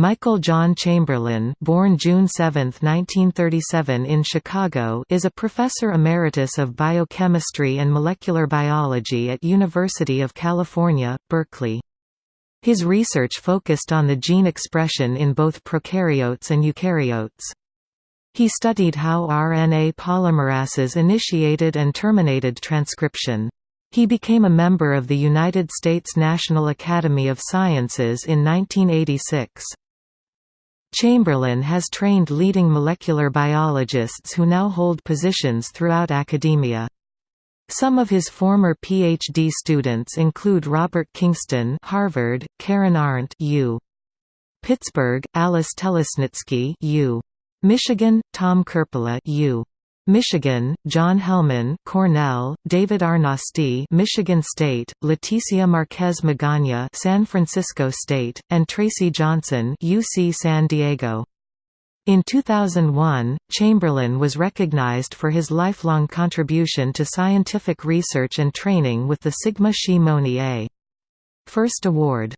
Michael John Chamberlin born June 7, 1937 in Chicago is a professor emeritus of biochemistry and molecular biology at University of California, Berkeley. His research focused on the gene expression in both prokaryotes and eukaryotes. He studied how RNA polymerases initiated and terminated transcription. He became a member of the United States National Academy of Sciences in 1986. Chamberlin has trained leading molecular biologists who now hold positions throughout academia. Some of his former PhD students include Robert Kingston Harvard, Karen Arndt U. Pittsburgh, Alice Telesnitsky U. Michigan, Tom Kerppola U. Michigan, John Helmann, Cornell, David Arnosti, Michigan State, Leticia Marquez Magana, San Francisco State, and Tracy Johnson, UC San Diego. In 2001, Chamberlin was recognized for his lifelong contribution to scientific research and training with the Sigma Xi Monie A. Ferst Award.